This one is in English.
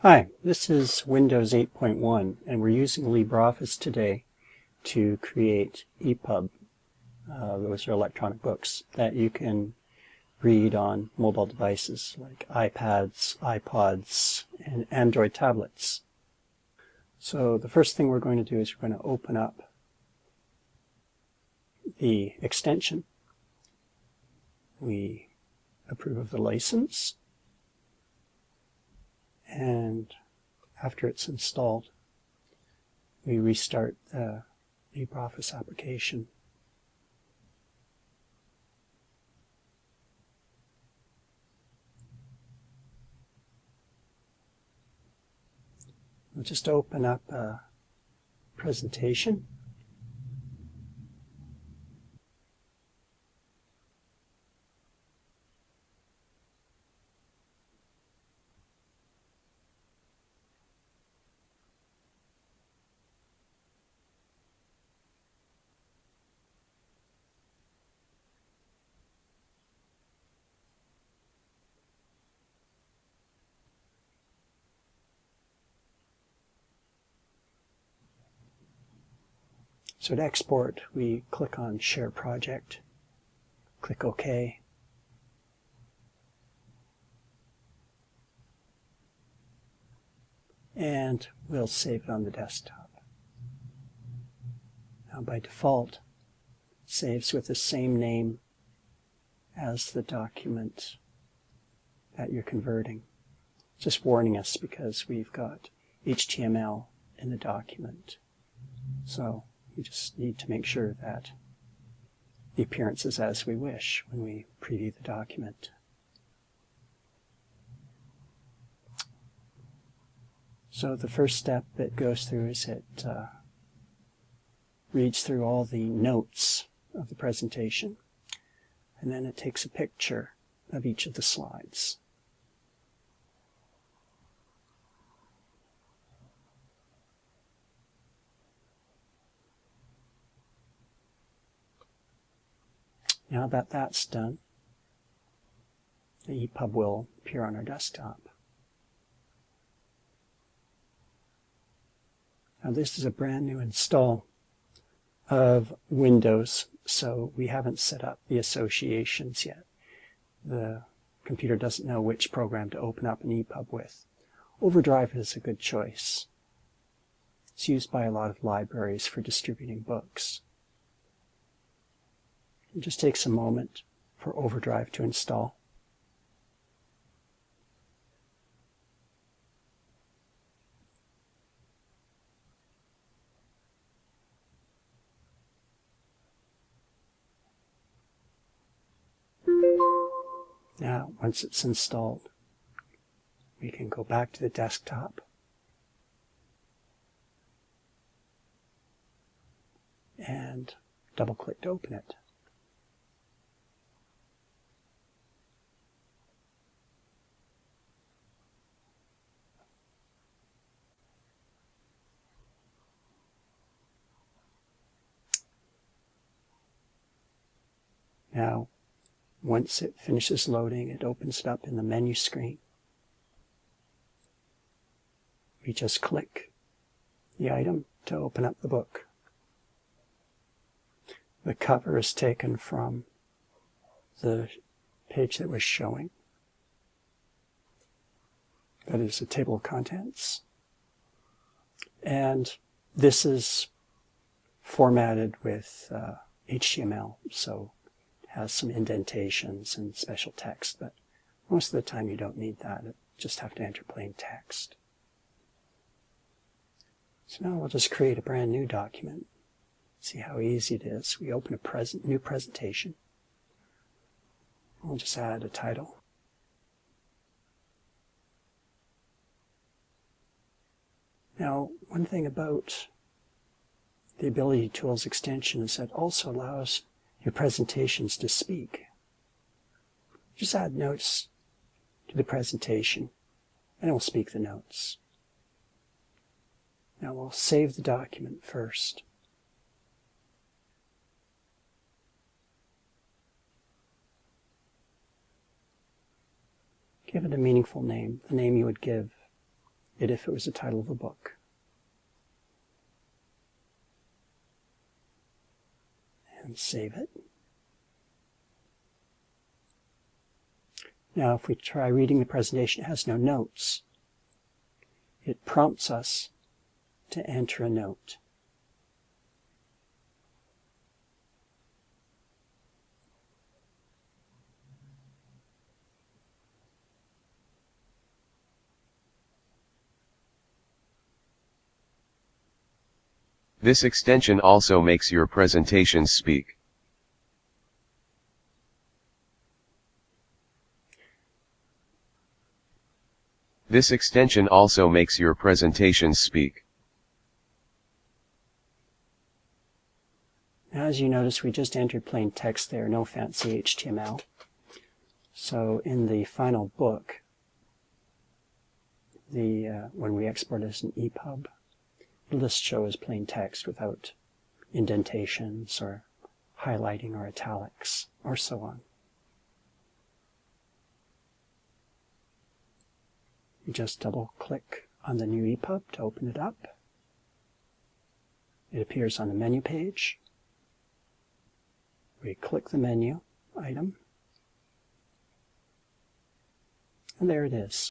Hi, this is Windows 8.1 and we're using LibreOffice today to create EPUB. Uh, those are electronic books that you can read on mobile devices like iPads, iPods, and Android tablets. So the first thing we're going to do is we're going to open up the extension. We approve of the license and after it's installed, we restart the LibreOffice application. We'll just open up a presentation. So to export, we click on Share Project, click OK. And we'll save it on the desktop. Now by default, saves with the same name as the document that you're converting. Just warning us because we've got HTML in the document. So we just need to make sure that the appearance is as we wish when we preview the document. So the first step it goes through is it uh, reads through all the notes of the presentation and then it takes a picture of each of the slides. Now that that's done, the EPUB will appear on our desktop. Now this is a brand new install of Windows, so we haven't set up the associations yet. The computer doesn't know which program to open up an EPUB with. Overdrive is a good choice. It's used by a lot of libraries for distributing books. It just takes a moment for Overdrive to install. Now, once it's installed, we can go back to the desktop and double click to open it. Now, once it finishes loading, it opens it up in the menu screen. We just click the item to open up the book. The cover is taken from the page that was showing. That is a table of contents. And this is formatted with uh, HTML, so has some indentations and special text, but most of the time you don't need that. You just have to enter plain text. So now we'll just create a brand new document. See how easy it is. We open a present, new presentation. We'll just add a title. Now, one thing about the Ability Tools extension is that it also allows your presentations to speak. Just add notes to the presentation and it will speak the notes. Now we'll save the document first. Give it a meaningful name, the name you would give it if it was the title of a book. Save it. Now, if we try reading the presentation, it has no notes. It prompts us to enter a note. This extension also makes your presentations speak. This extension also makes your presentations speak. As you notice, we just entered plain text there, no fancy HTML. So in the final book, the uh, when we export as an EPUB, just show as plain text without indentations or highlighting or italics or so on. You just double click on the new EPUB to open it up. It appears on the menu page. We click the menu item, and there it is.